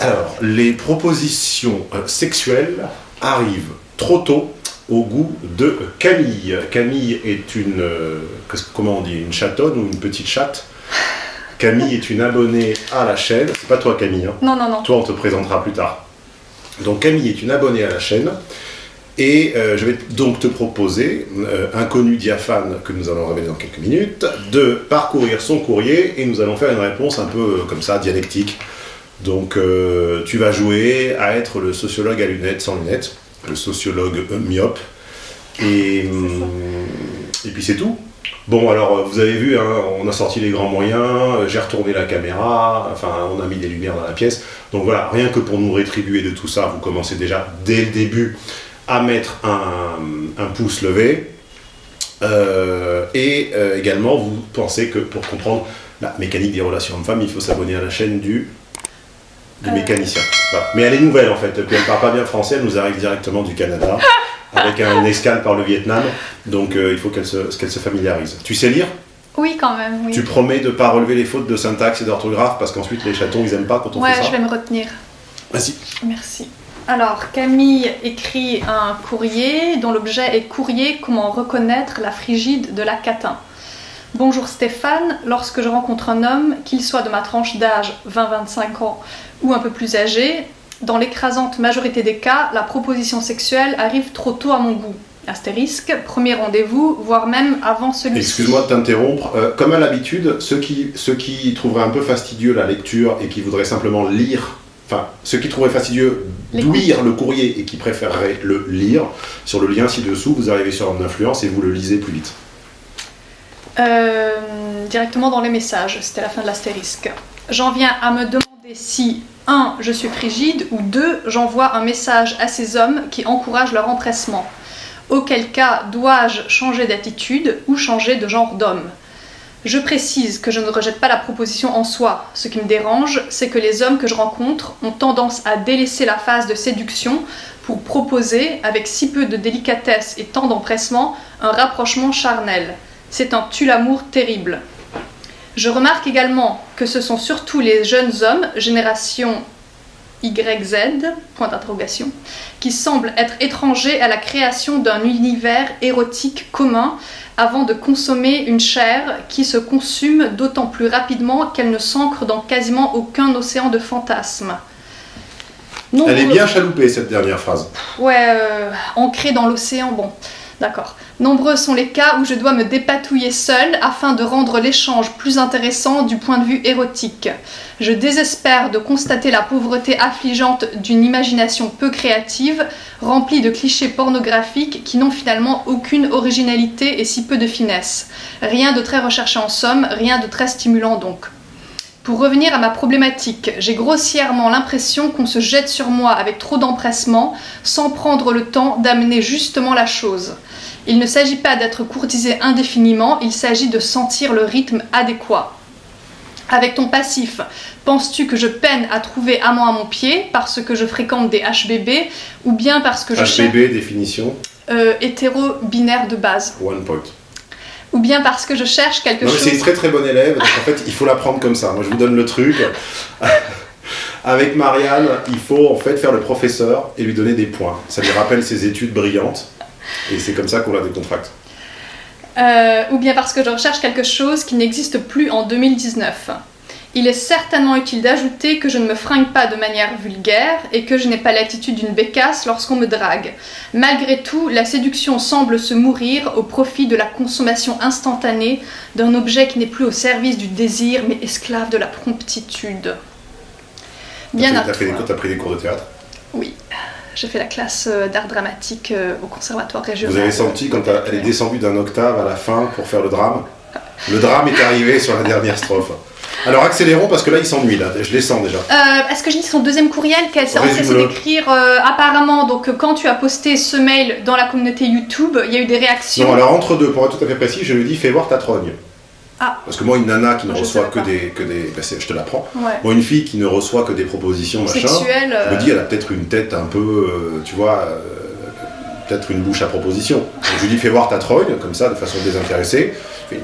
Alors, les propositions euh, sexuelles arrivent trop tôt au goût de Camille. Camille est une, euh, comment on dit, une chatonne ou une petite chatte? Camille est une abonnée à la chaîne. C'est pas toi Camille, hein? Non, non, non. toi, on te présentera plus tard. Donc Camille est une abonnée à la chaîne. Et euh, je vais donc te proposer, euh, inconnu diaphane que nous allons révéler dans quelques minutes, de parcourir son courrier et nous allons faire une réponse un peu comme ça, dialectique. Donc euh, tu vas jouer à être le sociologue à lunettes sans lunettes, le sociologue euh, myope. Et, hum, et puis c'est tout. Bon, alors euh, vous avez vu, hein, on a sorti les grands moyens, j'ai retourné la caméra, enfin on a mis des lumières dans la pièce. Donc voilà, rien que pour nous rétribuer de tout ça, vous commencez déjà dès le début à mettre un, pouce levé. Et également, vous pensez que pour comprendre la mécanique des relations hommes-femmes, il faut s'abonner à la chaîne du, du Euh. mécanicien. Voilà. Mais elle est nouvelle en fait, puis elle parle pas bien français, elle nous arrive directement du Canada, avec un escale par le Vietnam, donc euh, il faut qu'elle se, qu'elle se familiarise. Tu sais lire? Oui, quand même, oui. Tu promets de pas relever les fautes de syntaxe et d'orthographe, parce qu'ensuite les chatons ils aiment pas quand on Ouais, fait ça? je vais me retenir. Vas-y. Merci. Alors, Camille écrit un courrier dont l'objet est courrier comment reconnaître la frigide de la catin. Bonjour Stéphane, lorsque je rencontre un homme, qu'il soit de ma tranche d'âge 20-25 ans ou un peu plus âgé, dans l'écrasante majorité des cas, la proposition sexuelle arrive trop tôt à mon goût. Astérisque, premier rendez-vous, voire même avant celui-ci. Excuse-moi de t'interrompre. Euh, comme à l'habitude, ceux qui, ceux qui trouveraient un peu fastidieux la lecture et qui voudraient simplement lire, enfin, ceux qui trouveraient fastidieux lire le courrier et qui préféreraient le lire, sur le lien ci-dessous, vous arrivez sur Homme d'influence et vous le lisez plus vite. Euh, directement dans les messages, c'était la fin de l'astérisque. J'en viens à me demander si 1. Je suis frigide ou 2. J'envoie un message à ces hommes qui encouragent leur empressement. Auquel cas dois-je changer d'attitude ou changer de genre d'homme? Je précise que je ne rejette pas la proposition en soi. Ce qui me dérange, c'est que les hommes que je rencontre ont tendance à délaisser la phase de séduction pour proposer, avec si peu de délicatesse et tant d'empressement, un rapprochement charnel. C'est un tue-l'amour terrible. Je remarque également que ce sont surtout les jeunes hommes, génération YZ, point d'interrogation, qui semblent être étrangers à la création d'un univers érotique commun avant de consommer une chair qui se consume d'autant plus rapidement qu'elle ne s'ancre dans quasiment aucun océan de fantasmes. Elle est bien chaloupée cette dernière phrase. Ouais, euh, ancré dans l'océan, bon, d'accord. Nombreux sont les cas où je dois me dépatouiller seule afin de rendre l'échange plus intéressant du point de vue érotique. Je désespère de constater la pauvreté affligeante d'une imagination peu créative, remplie de clichés pornographiques qui n'ont finalement aucune originalité et si peu de finesse. Rien de très recherché en somme, rien de très stimulant donc. Pour revenir à ma problématique, j'ai grossièrement l'impression qu'on se jette sur moi avec trop d'empressement, sans prendre le temps d'amener justement la chose. Il ne s'agit pas d'être courtisé indéfiniment, il s'agit de sentir le rythme adéquat. Avec ton passif, penses-tu que je peine à trouver amant à mon pied parce que je fréquente des HBB ou bien parce que je cherche HBB, définition, euh, hétéro-binaire de base one point. Ou bien parce que je cherche quelque Non, mais c'est une chose très très bonne élève, donc en fait il faut la prendre comme ça. Moi je vous donne le truc. Avec Marianne, il faut en fait faire le professeur et lui donner des points. Ça lui rappelle ses études brillantes et c'est comme ça qu'on la décontracte. Euh, ou bien parce que je recherche quelque chose qui n'existe plus en 2019. Il est certainement utile d'ajouter que je ne me fringue pas de manière vulgaire et que je n'ai pas l'attitude d'une bécasse lorsqu'on me drague. Malgré tout, la séduction semble se mourir au profit de la consommation instantanée d'un objet qui n'est plus au service du désir mais esclave de la promptitude. Bien à toi. cours- t'as pris des cours de théâtre? Oui, j'ai fait la classe euh, d'art dramatique euh, au conservatoire régional. Vous avez senti quand elle est descendue d'un octave à la fin pour faire le drame? Le drame est arrivé sur la dernière strophe. Alors accélérons parce que là il s'ennuie là, je les sens déjà. Euh, Est-ce que je lis son deuxième courriel qu'elle s'est Résume-le. d'écrire euh, apparemment donc euh, quand tu as posté ce mail dans la communauté YouTube, il y a eu des réactions. Non alors entre deux, pour être tout à fait précis, je lui dis fais voir ta trogne. Ah. Parce que moi une nana qui ne Je reçoit que des, que des... c'est- je te l'apprends. Ouais. Moi une fille qui ne reçoit que des propositions machin, Sexuelle. je me euh, dis elle a peut-être une tête un peu, tu vois, peut-être une bouche à proposition. Donc je lui dis fais voir ta trogne, comme ça, de façon désintéressée.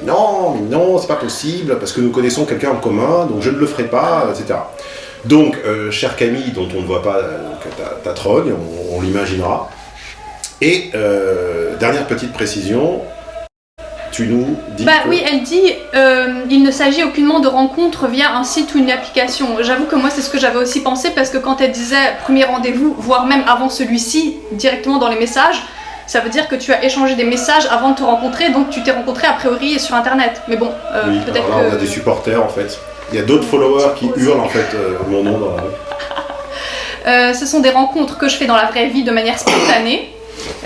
Non, mais non, c'est pas possible, parce que nous connaissons quelqu'un en commun, donc je ne le ferai pas, etc. Donc, euh, chère Camille, dont on ne voit pas euh, donc, ta, ta trogne, on, on l'imaginera. Et euh, dernière petite précision, tu nous dis. Bah que- oui, elle dit euh, il ne s'agit aucunement de rencontre via un site ou une application. J'avoue que moi c'est ce que j'avais aussi pensé parce que quand elle disait premier rendez-vous, voire même avant celui-ci, directement dans les messages, ça veut dire que tu as échangé des messages avant de te rencontrer, donc tu t'es rencontré a priori sur internet. Mais bon, euh, Oui, peut-être là, on a que. des supporters en fait. Il y a d'autres followers qui hurlent en fait euh, mon nom dans la rue. Euh, ce sont des rencontres que je fais dans la vraie vie de manière spontanée.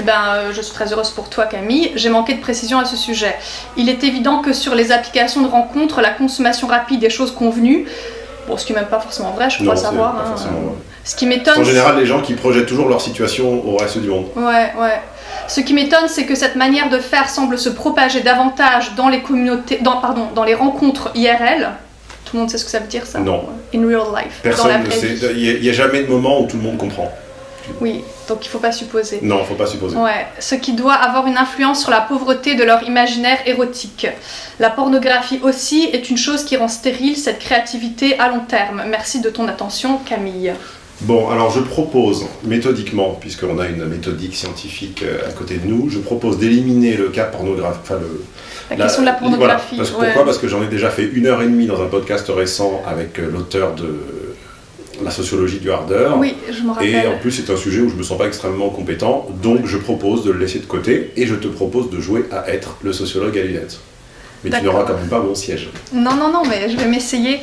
Eh ben, euh, je suis très heureuse pour toi, Camille. J'ai manqué de précision à ce sujet. Il est évident que sur les applications de rencontres, la consommation rapide des choses convenues, bon, ce qui n'est même pas forcément vrai, je Non, crois c'est savoir. pas hein. forcément vrai. Ce qui m'étonne, En général, les gens qui projettent toujours leur situation au reste du monde. Ouais, ouais. Ce qui m'étonne, c'est que cette manière de faire semble se propager davantage dans les communautés, dans, pardon, dans les rencontres IRL. Tout le monde sait ce que ça veut dire, ça Non. In real life. dans la Personne ne sait. Il n'y a, jamais de moment où tout le monde comprend. Oui, donc il faut pas supposer. Non, faut pas supposer. Ouais, ce qui doit avoir une influence sur la pauvreté de leur imaginaire érotique. La pornographie aussi est une chose qui rend stérile cette créativité à long terme. Merci de ton attention, Camille. Bon, alors je propose méthodiquement, puisqu'on a une méthodique scientifique euh, à côté de nous, je propose d'éliminer le cas pornographique. Enfin, La, la- question de la voilà. pornographie. Parce que ouais. Pourquoi? Parce que j'en ai déjà fait une heure et demie dans un podcast récent avec euh, l'auteur de La sociologie du hardeur. Oui, je me Et rappelle. en plus, c'est un sujet où je me sens pas extrêmement compétent, donc je propose de le laisser de côté et je te propose de jouer à être le sociologue à lunettes. Mais tu n'auras quand même pas mon siège. Non, non, non, mais je vais m'essayer.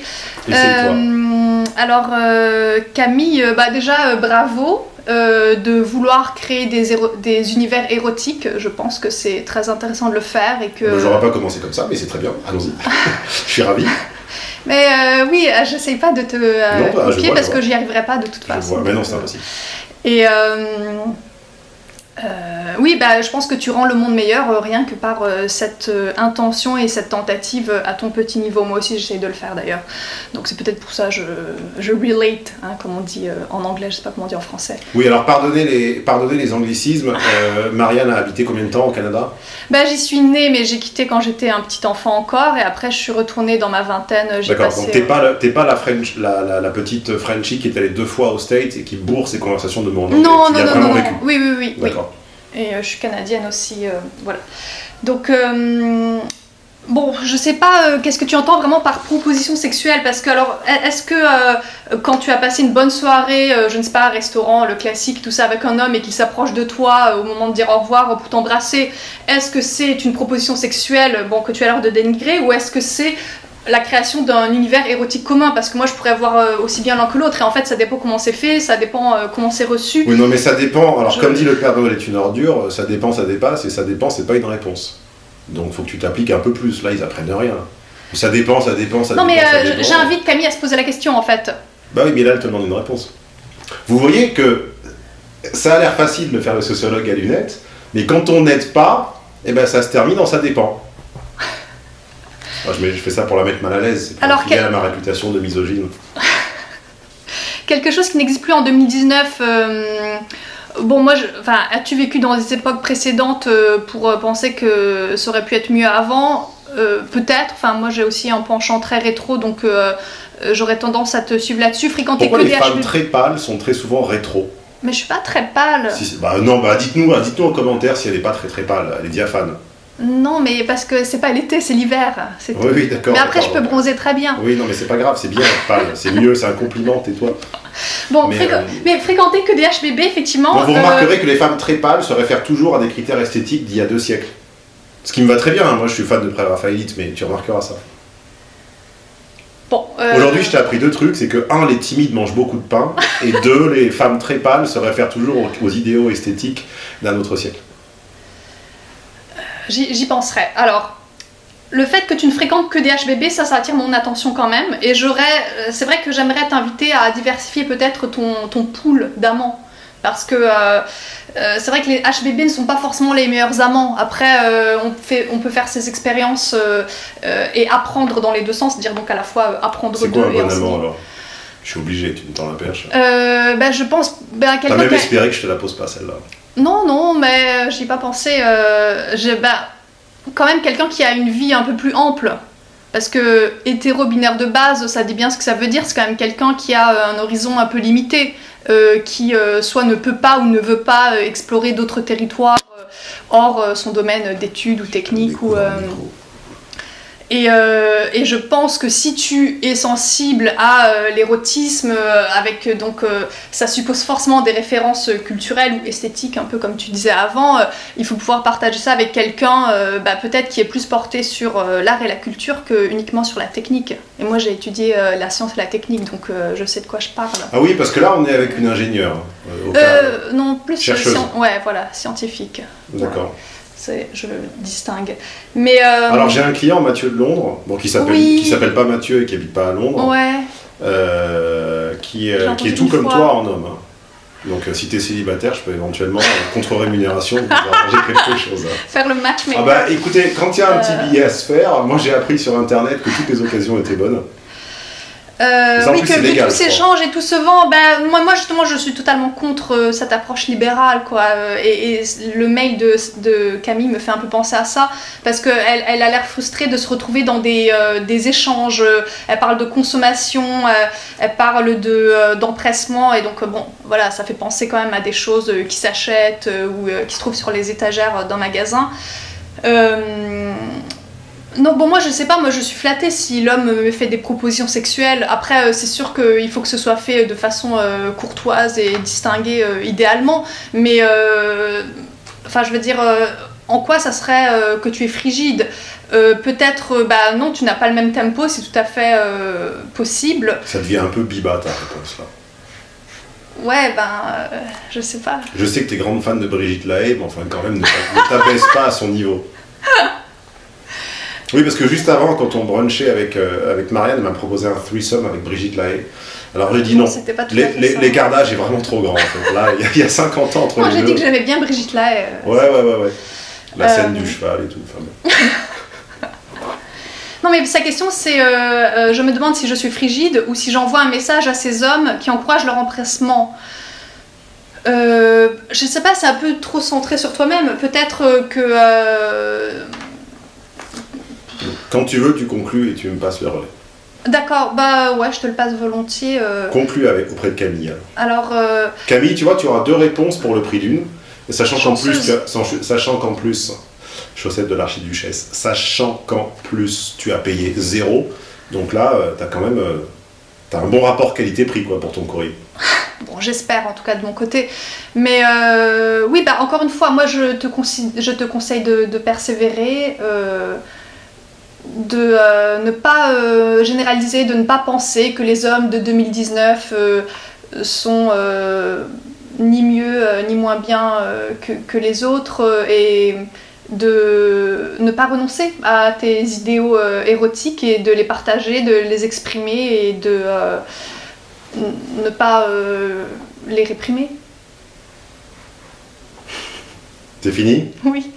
Euh, alors, euh, Camille, euh, bah déjà, euh, bravo de vouloir créer des, des univers érotiques. Je pense que c'est très intéressant de le faire et que. J'aurais pas commencé comme ça, mais c'est très bien. Allons-y. je suis ravi. Mais oui, j'essaye pas de te Non, bah, je copier vois, parce je que j'y arriverai pas de toute Je façon. vois. Mais non, c'est impossible. Et euh, oui, bah, je pense que tu rends le monde meilleur euh, rien que par euh, cette euh, intention et cette tentative à ton petit niveau. Moi aussi, j'essaye de le faire d'ailleurs. Donc c'est peut-être pour ça que je, je relate, hein, comme on dit en anglais, je sais pas comment on dit en français. Oui, alors pardonnez les, pardonnez les anglicismes. Euh, Marianne a habité combien de temps au Canada? Bah, j'y suis née, mais j'ai quitté quand j'étais un petit enfant encore, et après je suis retournée dans ma vingtaine. D'accord, passé. donc t'es pas, la- pas la, French, la, la, la petite Frenchie qui est allée deux fois au States et qui bourre ses conversations de mon anglais. Non, non, non, non. Oui, oui, oui. oui. Et euh, je suis canadienne aussi, euh, voilà. Donc, euh, bon, je sais pas qu'est-ce que tu entends vraiment par proposition sexuelle, parce que alors, est-ce que quand tu as passé une bonne soirée, je ne sais pas, restaurant, le classique, tout ça, avec un homme et qu'il s'approche de toi au moment de dire au revoir pour t'embrasser, est-ce que c'est une proposition sexuelle, bon, que tu as l'air de dénigrer, ou est-ce que c'est la création d'un univers érotique commun parce que moi je pourrais voir euh, aussi bien l'un que l'autre et en fait ça dépend comment c'est fait, ça dépend euh, comment c'est reçu. Oui, non, mais ça dépend. Alors, Je- comme dit le Père Noël est une ordure, ça dépend, ça dépasse, et ça dépend, c'est pas une réponse. Donc, faut que tu t'appliques un peu plus. Là, ils apprennent rien. Ça dépend, ça dépend, ça Non mais dépend. euh, dépend. j'invite Camille à se poser la question en fait. Bah oui, mais là, elle te demande une réponse. Vous voyez que ça a l'air facile de faire le sociologue à lunettes, mais quand on n'aide pas, eh ben, ça se termine en ça dépend. Moi, je, mets- je fais ça pour la mettre mal à l'aise, c'est pour Alors, filer quel- à ma réputation de misogyne. Quelque chose qui n'existe plus en 2019. euh, Bon, moi, je... enfin, as-tu vécu dans des époques précédentes euh, pour euh, penser que ça aurait pu être mieux avant? Euh, Peut-être. Enfin, moi, j'ai aussi un penchant très rétro, donc j'aurais tendance à te suivre là-dessus. Fréquenter Pourquoi que les des femmes HB. très pâles sont très souvent rétro? Mais je suis pas très pâle. Si, bah non, bah dites-nous dites en commentaire si elle n'est pas très très pâle, elle est diaphane. Non, mais parce que c'est pas l'été, c'est l'hiver. Oui, oui, d'accord. Mais après, je peux bronzer très bien. Oui, non, mais c'est pas grave, c'est bien c'est mieux, c'est un compliment, tais-toi. Bon, Mais, fréqu- euh, mais fréquenter que des HBB, effectivement. Vous euh, remarquerez que les femmes très pâles se réfèrent toujours à des critères esthétiques d'il y a deux siècles. Ce qui me va très bien, hein. moi je suis fan de pré-raphaélite, mais tu remarqueras ça. Bon, euh, Aujourd'hui, je t'ai appris deux trucs, c'est que un, les timides mangent beaucoup de pain, et deux, les femmes très pâles se réfèrent toujours aux, aux idéaux esthétiques d'un autre siècle. J'y penserai. Alors, le fait que tu ne fréquentes que des HBB, ça, ça attire mon attention quand même. Et j'aurais, euh, c'est vrai que j'aimerais t'inviter à diversifier peut-être ton, ton pool d'amants. Parce que euh, euh, c'est vrai que les HBB ne sont pas forcément les meilleurs amants. Après, euh, on, fait, on peut faire ces expériences et apprendre dans les deux sens, dire donc à la fois apprendre d'eux quoi un et bon enseigner. amant alors? Je suis obligé, tu me tends la perche. Euh, bah, je pense bah, T'as même espéré que je te la pose pas celle-là. Non, non, mais j'y ai pas pensé. Euh, j'ai- bah, quand même quelqu'un qui a une vie un peu plus ample. Parce que hétéro-binaire de base, ça dit bien ce que ça veut dire. C'est quand même quelqu'un qui a euh, un horizon un peu limité, euh, qui euh, soit ne peut pas ou ne veut pas euh, explorer d'autres territoires euh, hors euh, son domaine d'études ou technique. Ou, Découvre euh, un micro. Et, euh, et je pense que si tu es sensible à euh, l'érotisme, euh, avec donc ça suppose forcément des références culturelles ou esthétiques, un peu comme tu disais avant, il faut pouvoir partager ça avec quelqu'un bah, peut-être qui est plus porté sur l'art et la culture que uniquement sur la technique. Et moi j'ai étudié la science et la technique, donc je sais de quoi je parle. Ah oui, parce que là, on est avec une ingénieure. hein, non, plus ouais, voilà, scientifique. D'accord. Je distingue. Mais euh, Alors j'ai un client, Mathieu de Londres, bon, qui s'appelle Oui. s'appelle pas Mathieu et qui habite pas à Londres, ouais, euh, qui, euh, est tout comme fois. toi en homme. hein. Donc euh, si t'es célibataire, je peux éventuellement, contre rémunération, vous arranger quelque chose. hein. faire le match, mais Ah bah écoutez, quand il y a un petit billet à se faire, moi j'ai appris sur internet que toutes les occasions étaient bonnes. Euh, oui, que tout s'échange et tout se vend, ben, moi, moi justement je suis totalement contre euh, cette approche libérale quoi. Euh, Et, et le mail de, de Camille me fait un peu penser à ça parce qu'elle elle a l'air frustrée de se retrouver dans des, euh, des échanges. Elle parle de consommation, elle parle de, d'empressement et donc bon voilà ça fait penser quand même à des choses qui s'achètent ou qui se trouvent sur les étagères d'un magasin. Euh, non, bon, moi je sais pas, moi je suis flattée si l'homme me fait des propositions sexuelles. Après, euh, c'est sûr qu'il faut que ce soit fait de façon euh, courtoise et distinguée euh, idéalement, mais enfin, je veux dire, en quoi ça serait euh, que tu es frigide? Euh, Peut-être, euh, bah non, tu n'as pas le même tempo, c'est tout à fait possible. Ça devient un peu biba ta réponse là. Ouais, ben, je sais pas. Je sais que t'es grande fan de Brigitte Lahaye, mais enfin quand même ne ne t'abaisse pas à son niveau. Oui, parce que juste avant, quand on brunchait avec, euh, avec Marianne, elle m'a proposé un threesome avec Brigitte Lahaye. Alors j'ai dit non. L'écart d'âge est vraiment trop grand. Là, il y a- il y, a 50 ans entre Moi les j'ai dit que j'aimais bien Brigitte là. Ouais, ouais, ouais, ouais. La Euh, scène du cheval et tout. enfin, bon. Non, mais sa question c'est euh, euh, je me demande si je suis frigide ou si j'envoie un message à ces hommes qui encouragent leur empressement. Euh, je sais pas, c'est un peu trop centré sur toi-même. Peut-être euh, que. Euh, Quand tu veux, tu conclus et tu me passes le relais. D'accord, bah ouais, je te le passe volontiers. euh. Conclus avec, auprès de Camille. alors. Alors, euh, Camille, tu vois, tu auras deux réponses pour le prix d'une. Sachant qu'en plus, sachant qu'en plus, chaussette de l'archiduchesse, sachant qu'en plus tu as payé zéro, donc là, tu as quand même euh, un bon rapport qualité-prix quoi pour ton courrier. bon, j'espère en tout cas de mon côté. Mais euh, oui, bah encore une fois, moi je te, consi- je te conseille de, de persévérer. De euh, ne pas euh, généraliser, de ne pas penser que les hommes de 2019 euh, sont ni mieux ni moins bien que, que les autres et de ne pas renoncer à tes idéaux érotiques et de les partager, de les exprimer et de ne pas les réprimer. C'est fini? Oui.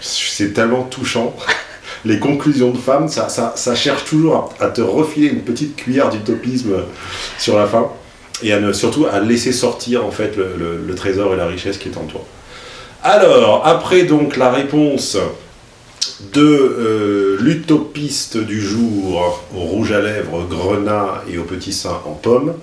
C'est tellement touchant. Les conclusions de femmes, ça, ça, ça cherche toujours à, à te refiler une petite cuillère d'utopisme sur la fin et à ne, surtout à laisser sortir en fait le, le- le trésor et la richesse qui est en toi. Alors, après donc la réponse de euh, l'utopiste du jour au rouge à lèvres grenat et au petit sein en pomme,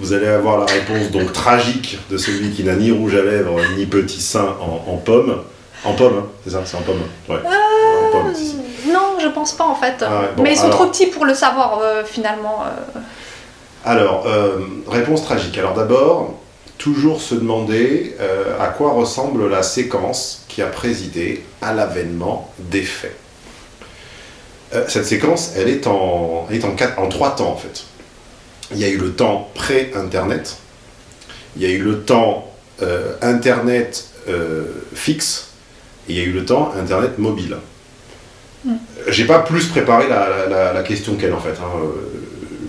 vous allez avoir la réponse donc tragique de celui qui n'a ni rouge à lèvres ni petit sein en, en pomme. En pomme, hein, c'est ça, c'est en pomme. Ouais. En pomme, si, si. Je pense pas en fait. Ah ouais, bon, Mais ils sont alors- trop petits pour le savoir euh, finalement. euh. Alors, euh, réponse tragique. Alors d'abord, toujours se demander à quoi ressemble la séquence qui a présidé à l'avènement des faits. Cette séquence, elle est, en, elle est en, quatre- en trois temps en fait. Il y a eu le temps pré-internet, il y a eu le temps internet fixe, et il y a eu le temps internet mobile. Mm. J'ai pas plus préparé la, la- la- la question qu'elle en fait. hein.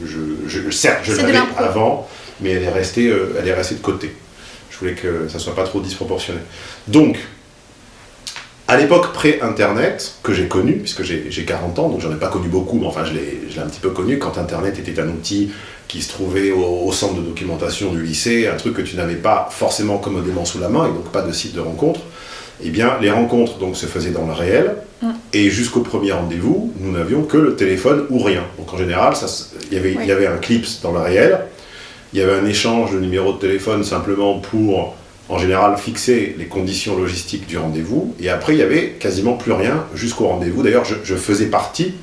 Je, je- certes, je l'avais avant, mais elle est, restée, euh, elle est restée de côté. Je voulais que ça soit pas trop disproportionné. Donc, à l'époque pré-internet, que j'ai connu, puisque j'ai j'ai 40 ans, donc j'en ai pas connu beaucoup, mais enfin je l'ai je l'ai un petit peu connu, quand internet était un outil qui se trouvait au, au centre de documentation du lycée, un truc que tu n'avais pas forcément commodément sous la main, et donc pas de site de rencontre. Eh bien, les rencontres donc, se faisaient dans le réel, Mm. et jusqu'au premier rendez-vous, nous n'avions que le téléphone ou rien. Donc en général, il y avait- Oui. il y avait un clips dans le réel, il y avait un échange de numéros de téléphone simplement pour, en général, fixer les conditions logistiques du rendez-vous, et après, il y avait quasiment plus rien jusqu'au rendez-vous. D'ailleurs, je, je faisais partie,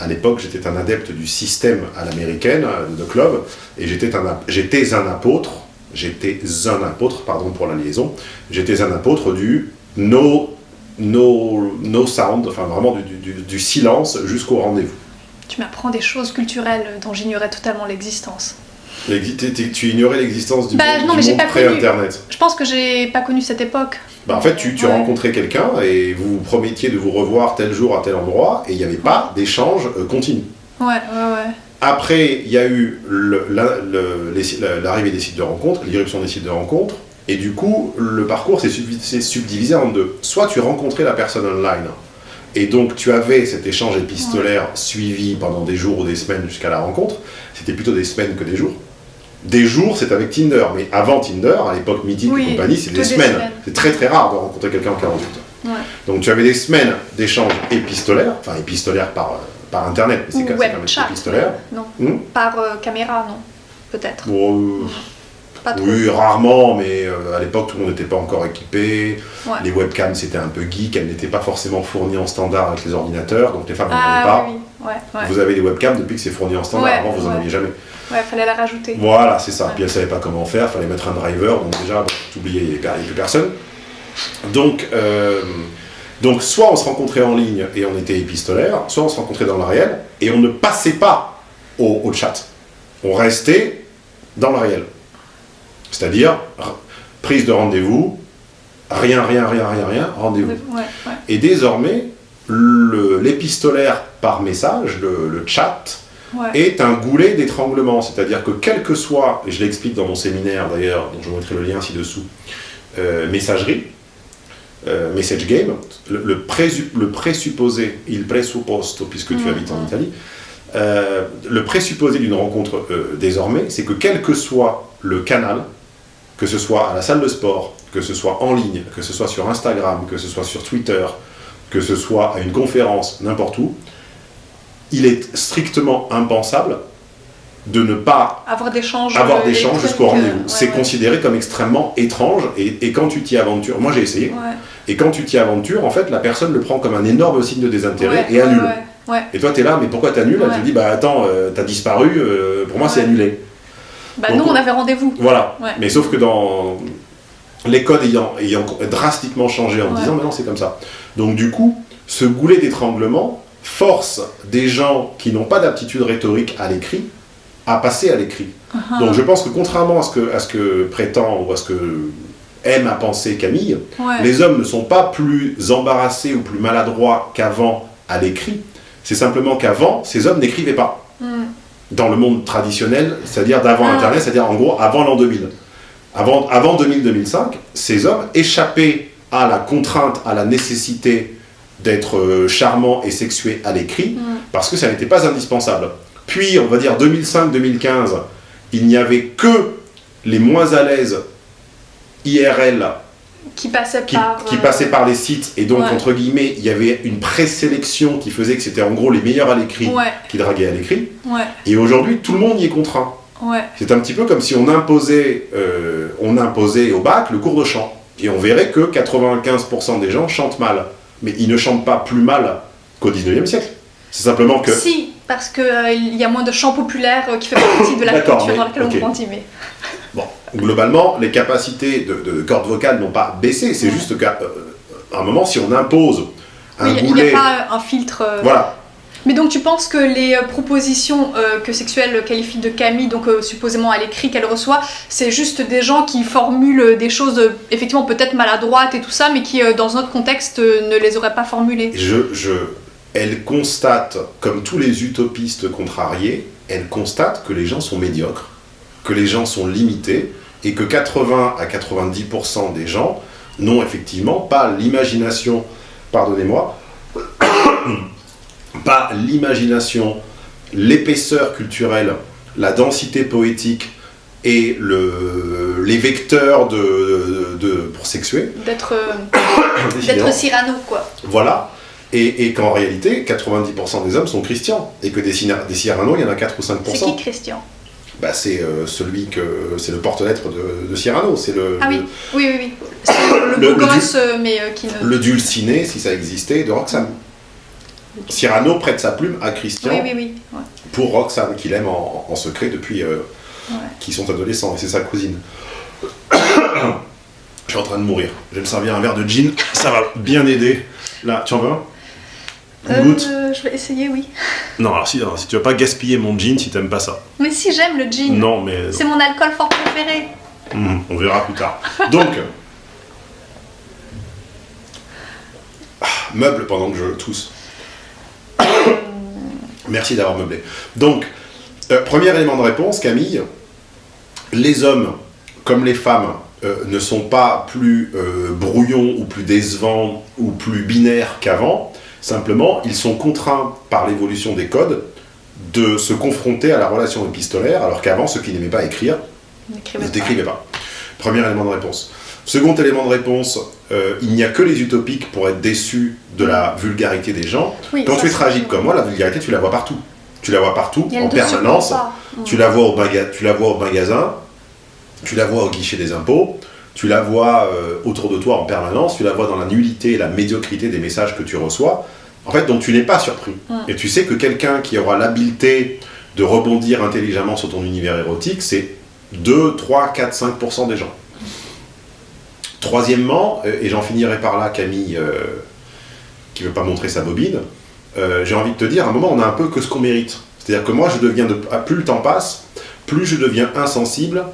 à l'époque, j'étais un adepte du système à l'américaine, euh, de club, et j'étais un, un apôtre, j'étais un apôtre, pardon pour la liaison, j'étais un apôtre du no, no, no sound, enfin vraiment du, du- du- du silence jusqu'au rendez-vous. Tu m'apprends des choses culturelles dont j'ignorais totalement l'existence. Tu ignorais l'existence du Bah, monde, non, du mais j'ai monde pas connu. pré-internet. Je pense que j'ai pas connu cette époque. Bah, en fait, tu, tu Ouais. rencontrais quelqu'un et vous vous promettiez de vous revoir tel jour à tel endroit et il n'y avait pas d'échange euh, continu. Ouais, ouais, ouais. Après, il y a eu l'arrivée des sites de rencontres, l'irruption des sites de rencontres, et du coup, le parcours s'est subdi- s'est subdivisé en deux. Soit tu rencontrais la personne online, et donc tu avais cet échange épistolaire suivi pendant des jours ou des semaines jusqu'à la rencontre. C'était plutôt des semaines que des jours. Des jours, c'est avec Tinder, mais avant Tinder, à l'époque mythique Oui, et compagnie, c'est des, des semaines. semaines. C'est très très rare de rencontrer quelqu'un en 48 heures. Ouais. Donc tu avais des semaines d'échanges épistolaires, enfin épistolaires par, euh, par internet, mais c'est quand même épistolaire. Non. Hmm Par euh, caméra, non. Peut-être. Bon, euh, Pas trop. oui, rarement, mais euh, à l'époque, tout le monde n'était pas encore équipé. Ouais. Les webcams, c'était un peu geek. Elles n'étaient pas forcément fournies en standard avec les ordinateurs, donc les femmes n'en avaient Ah pas. oui, oui. Ouais, ouais. Vous avez des webcams depuis que c'est fourni en standard. Avant, vous n'en aviez jamais. Ouais, fallait la rajouter. Voilà, c'est ça. Puis elle savait pas comment faire, fallait mettre un driver, donc déjà, bon, t'oubliais, il n'y avait plus personne. Donc, euh, donc, soit on se rencontrait en ligne et on était épistolaire, soit on se rencontrait dans le réel et on ne passait pas au, au chat. On restait dans le réel. C'est-à-dire, prise de rendez-vous, rien, rien, rien, rien, rien, rendez-vous. Ouais, ouais. Et désormais, l'épistolaire par message, le- le chat, ouais. est un goulet d'étranglement. C'est-à-dire que quel que soit, et je l'explique dans mon séminaire d'ailleurs, dont je vous mettrai le lien ci-dessous, euh, messagerie, euh, message game, le, le, présu- le présupposé, il presupposto, puisque tu Mhm. habites en Italie, euh, le présupposé d'une rencontre désormais, c'est que quel que soit le canal, que ce soit à la salle de sport, que ce soit en ligne, que ce soit sur Instagram, que ce soit sur Twitter, que ce soit à une conférence, n'importe où, il est strictement impensable de ne pas Avoir d'échanges. avoir euh, jusqu'au électroniques, rendez-vous. euh, C'est ouais, considéré comme extrêmement étrange et, et quand tu t'y aventures, moi j'ai essayé, Ouais, et quand tu t'y aventures, en fait la personne le prend comme un énorme signe de désintérêt et annule. Et toi t'es là, mais pourquoi t'annules? Elle te dit, bah attends, euh, t'as disparu, euh, pour moi c'est annulé. Bah, Donc, nous, on avait rendez-vous. Voilà. Ouais. Mais sauf que dans les codes ayant, ayant drastiquement changé en Ouais. disant maintenant c'est comme ça. Donc du coup, ce goulet d'étranglement force des gens qui n'ont pas d'aptitude rhétorique à l'écrit à passer à l'écrit. Uh-huh. Donc je pense que contrairement à ce que, à ce que prétend ou à ce que aime à penser Camille, Ouais. les hommes ne sont pas plus embarrassés ou plus maladroits qu'avant à l'écrit. C'est simplement qu'avant, ces hommes n'écrivaient pas. Dans le monde traditionnel, c'est-à-dire d'avant Ah. Internet, c'est-à-dire en gros avant l'an 2000. Avant, avant 2000-2005, ces hommes échappaient à la contrainte, à la nécessité d'être euh, charmants et sexués à l'écrit, Hmm. parce que ça n'était pas indispensable. Puis, on va dire 2005-2015, il n'y avait que les moins à l'aise IRL Qui passait qui, par. qui euh, passaient par les sites, et donc, ouais. entre guillemets, il y avait une présélection qui faisait que c'était en gros les meilleurs à l'écrit Ouais, qui draguaient à l'écrit. ouais, Et aujourd'hui, tout le monde y est contraint. C'est un petit peu comme si on imposait, euh, on imposait au bac le cours de chant. Et on verrait que 95% des gens chantent mal. Mais ils ne chantent pas plus mal qu'au 19e siècle. C'est simplement que... Si, parce qu'il y a moins de chants populaires euh, qui fait partie de la culture dans laquelle ok. on grandit. Mais... Bon, globalement, les capacités de, de cordes vocales n'ont pas baissé. C'est Ouais. juste qu'à euh, un moment, si on impose un Oui, il n'y a pas un filtre. euh, Voilà, Mais donc tu penses que les euh, propositions euh, que Sexuel qualifie de Camille, donc euh, supposément à l'écrit qu'elle reçoit, c'est juste des gens qui formulent des choses euh, effectivement peut-être maladroites et tout ça, mais qui dans un autre contexte ne les auraient pas formulées. je, je, elle constate, comme tous les utopistes contrariés, elle constate que les gens sont médiocres, que les gens sont limités, et que 80 à 90% des gens n'ont effectivement pas l'imagination, pardonnez-moi, pas l'imagination, l'épaisseur culturelle, la densité poétique et le, les vecteurs de, de- pour, sexué. D'être Cyrano, quoi. Voilà. Et, qu'en réalité, 90% des hommes sont chrétiens. Et que des, des Cyrano, il y en a 4 ou 5%. C'est qui Christian? Bah, c'est celui que c'est le porte-lettre de, Cyrano, c'est le ah oui oui oui, oui. le, le beau gosse mais qui ne... le dulciné si ça existait de Roxane. Cyrano prête sa plume à Christian pour Roxane, qu'il aime en, secret depuis euh, qu'ils sont adolescents, et c'est sa cousine. Je suis en train de mourir. Je vais me servir un verre de gin, ça va bien aider. Là, tu en veux un? Euh, Je vais essayer, oui. Non, alors si, si tu veux pas gaspiller mon gin si t'aimes pas ça. Mais si j'aime le gin. Non, mais. C'est mon alcool fort préféré. Hum, on verra plus tard. Donc. Ah, meuble pendant que je tousse. Merci d'avoir meublé. Donc, euh, premier élément de réponse, Camille. Les hommes, comme les femmes, euh, ne sont pas plus euh, brouillons ou plus décevants ou plus binaires qu'avant. Simplement, ils sont contraints par l'évolution des codes de se confronter à la relation épistolaire, alors qu'avant, ceux qui n'aimaient pas écrire ne décrivaient pas. Premier élément de réponse. Second élément de réponse, euh, il n'y a que les utopiques pour être déçus de la vulgarité des gens. Quand tu es tragique comme moi, la vulgarité, tu la vois partout. Tu la vois partout, en permanence. Tu la, vois au tu la vois au magasin, tu la vois au guichet des impôts, tu la vois euh, autour de toi en permanence, tu la vois dans la nullité et la médiocrité des messages que tu reçois. En fait, donc tu n'es pas surpris. Et tu sais que quelqu'un qui aura l'habileté de rebondir intelligemment sur ton univers érotique, c'est 2, 3, 4, 5% des gens. Troisièmement, euh, et j'en finirai par là, Camille, euh, qui ne veut pas montrer sa bobine, euh, j'ai envie de te dire, à un moment, on a un peu que ce qu'on mérite. C'est-à-dire que moi, je deviens de, plus le temps passe, plus je deviens insensible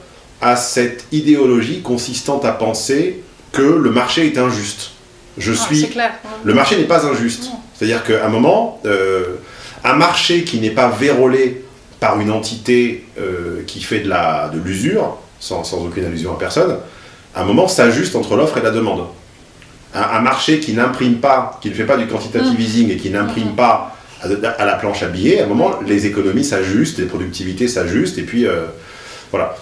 à cette idéologie consistant à penser que le marché est injuste. Je ah, suis. Clair. Le marché n'est pas injuste. C'est-à-dire qu'à un moment, un marché qui n'est pas vérolé par une entité qui fait de l'usure, sans, sans aucune allusion à personne, à un moment s'ajuste entre l'offre et la demande. Un, marché qui n'imprime pas, qui ne fait pas du quantitative mm. easing et qui n'imprime pas à, la planche à billets, à un moment, les économies s'ajustent, les productivités s'ajustent, et puis euh, voilà.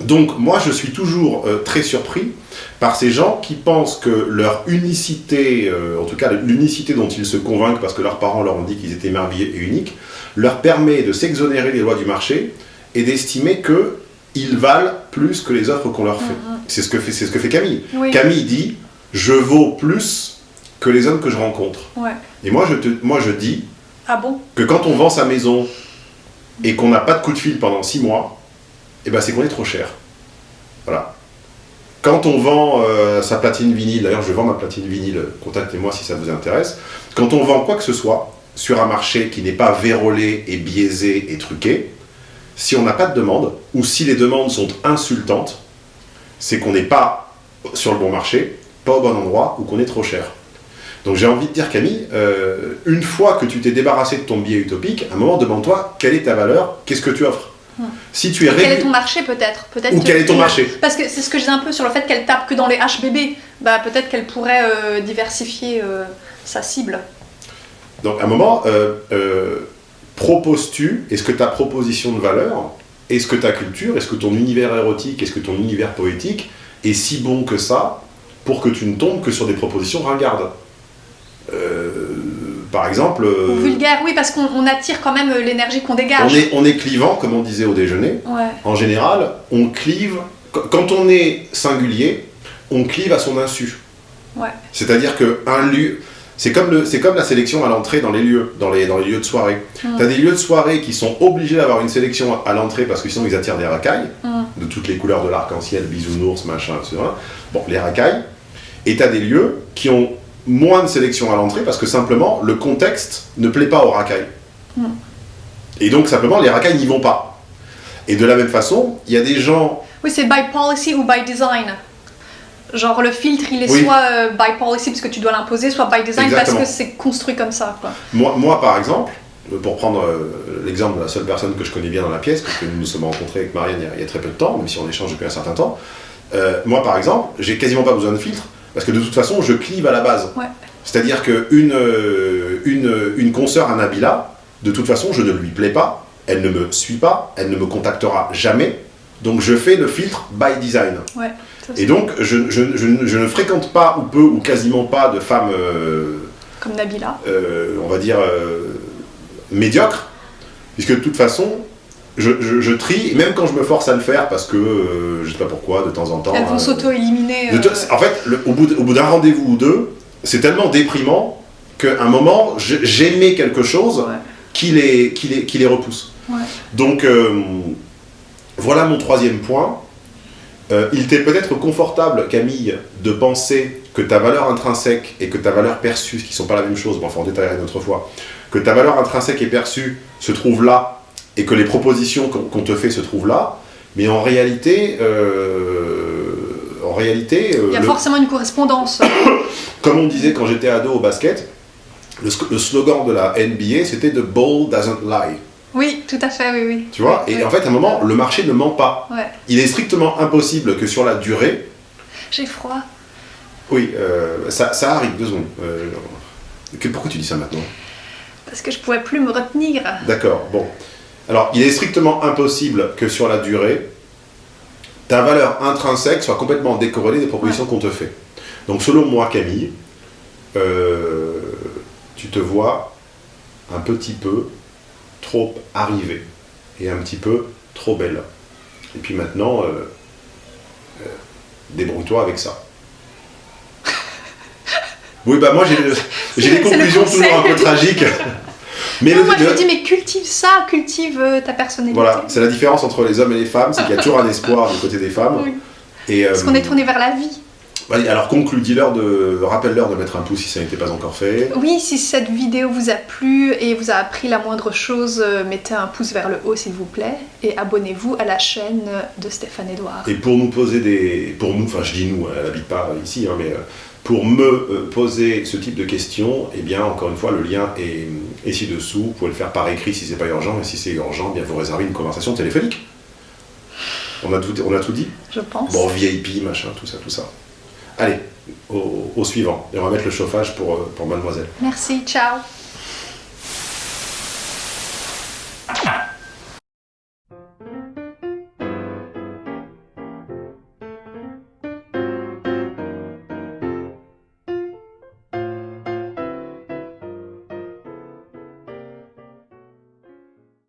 Donc moi, je suis toujours euh, très surpris par ces gens qui pensent que leur unicité, euh, en tout cas l'unicité dont ils se convainquent parce que leurs parents leur ont dit qu'ils étaient merveilleux et uniques, leur permet de s'exonérer des lois du marché et d'estimer que ils valent plus que les offres qu'on leur fait. Mm, mm. C'est ce, que fait, ce que fait Camille. Camille dit Je vaux plus que les hommes que je rencontre. Et moi je, te, moi, je dis ah bon? que quand on vend sa maison et qu'on n'a pas de coup de fil pendant six mois, eh ben, c'est qu'on est trop cher. Voilà. Quand on vend euh, sa platine vinyle, d'ailleurs je vends ma platine vinyle, contactez-moi si ça vous intéresse. Quand on vend quoi que ce soit sur un marché qui n'est pas vérolé et biaisé et truqué, si on n'a pas de demande, ou si les demandes sont insultantes, c'est qu'on n'est pas sur le bon marché, pas au bon endroit, ou qu'on est trop cher. Donc j'ai envie de dire, Camille, euh, une fois que tu t'es débarrassé de ton biais utopique, à un moment, demande-toi quelle est ta valeur, qu'est-ce que tu offres? Si tu es quel est ton marché peut-être? Peut Ou quel est ton marché? Parce que c'est ce que je disais un peu sur le fait qu'elle tape que dans les HBB. Bah, peut-être qu'elle pourrait euh, diversifier euh, sa cible. Donc à un moment, proposes-tu, est-ce que ta proposition de valeur, est-ce que ta culture, est-ce que ton univers érotique, est-ce que ton univers poétique est si bon que ça pour que tu ne tombes que sur des propositions ringardes? Euh, par exemple. Euh, vulgaire, oui, parce qu'on attire quand même euh, l'énergie qu'on dégage. On est, on est clivant, comme on disait au déjeuner. En général, on clive. Quand on est singulier, on clive à son insu. Ouais. C'est-à-dire qu'un lieu. C'est comme, comme la sélection à l'entrée dans les lieux, dans les, dans les lieux de soirée. Mm. Tu as des lieux de soirée qui sont obligés d'avoir une sélection à l'entrée parce que sinon ils attirent des racailles, mm. de toutes les couleurs de l'arc-en-ciel, bisounours, machin, etc. Bon, les racailles. Et tu as des lieux qui ont moins de sélection à l'entrée parce que simplement le contexte ne plaît pas aux racailles. Mm. Et donc simplement les racailles n'y vont pas. Et de la même façon, il y a des gens. Oui, c'est by policy ou by design. Genre le filtre, il est soit euh, by policy parce que tu dois l'imposer, soit by design parce que c'est construit comme ça. Quoi. Moi, moi, par exemple, pour prendre euh, l'exemple de la seule personne que je connais bien dans la pièce, parce que nous nous sommes rencontrés avec Marianne il y, a, très peu de temps, même si on échange depuis un certain temps, euh, moi par exemple, j'ai quasiment pas besoin de filtre, parce que de toute façon, je clive à la base. C'est-à-dire qu'une une, une consoeur à Nabila, de toute façon, je ne lui plais pas, elle ne me suit pas, elle ne me contactera jamais, donc je fais le filtre by design. Ouais. Et donc, je, je- je- je ne fréquente pas, ou peu, ou quasiment pas de femmes, euh, Comme Nabila. euh, on va dire, euh, médiocres, puisque de toute façon, je, je- je trie, même quand je me force à le faire, parce que, euh, je sais pas pourquoi, de temps en temps... Elles vont euh, s'auto-éliminer. euh, En fait, le- au bout d'un rendez-vous ou deux, c'est tellement déprimant qu'à un moment, j'aimais quelque chose ouais. qui les, qui les, qui les repousse. Ouais. Donc, euh, voilà mon troisième point. Il t'est peut-être confortable, Camille, de penser que ta valeur intrinsèque et que ta valeur perçue, ce qui ne sont pas la même chose, bon, enfin on détaillera une autre fois, que ta valeur intrinsèque et perçue se trouvent là et que les propositions qu'on te fait se trouvent là, mais en réalité, euh, en réalité, euh, Il y a le- forcément une correspondance. comme on disait quand j'étais ado au basket, le, slogan de la NBA c'était The ball doesn't lie. oui, tout à fait, oui, oui. Tu vois Et Oui. en fait, à un moment, le marché ne ment pas. Ouais. Il est strictement impossible que sur la durée, J'ai froid. oui, euh, ça, ça arrive, deux secondes. Euh, que- pourquoi tu dis ça maintenant? Parce que je pouvais plus me retenir. D'accord, bon. Alors, il est strictement impossible que sur la durée, ta valeur intrinsèque soit complètement décorrélée des propositions qu'on te fait. Donc, selon moi, Camille, euh, tu te vois un petit peu trop arrivée et un petit peu trop belle. Et puis maintenant, euh, euh, débrouille-toi avec ça. Oui, bah moi j'ai des conclusions toujours un peu tragiques. Mais non, le- moi je le- me dis, mais cultive ça, cultive euh, ta personnalité. voilà, c'est la différence entre les hommes et les femmes, c'est qu'il y a toujours un espoir du côté des femmes. Oui. Et, euh, Parce qu'on est tourné vers la vie. vas-y, alors conclue, dis-leur de, rappelle-leur de mettre un pouce si ça n'était pas encore fait. Oui, si cette vidéo vous a plu et vous a appris la moindre chose, euh, mettez un pouce vers le haut s'il vous plaît et abonnez-vous à la chaîne de Stéphane Edouard. Et pour nous poser des, pour nous, enfin je dis nous, elle n'habite pas ici, hein, mais euh, pour me euh, poser ce type de questions, eh bien encore une fois le lien est, est ci-dessous. Vous pouvez le faire par écrit si c'est pas urgent, et si c'est urgent, eh bien vous réservez une conversation téléphonique. On a tout, on a tout dit? Je pense. Bon, VIP, machin, tout ça, tout ça. Allez, au, au suivant. Et on va mettre le chauffage pour, euh, pour mademoiselle. Merci, ciao.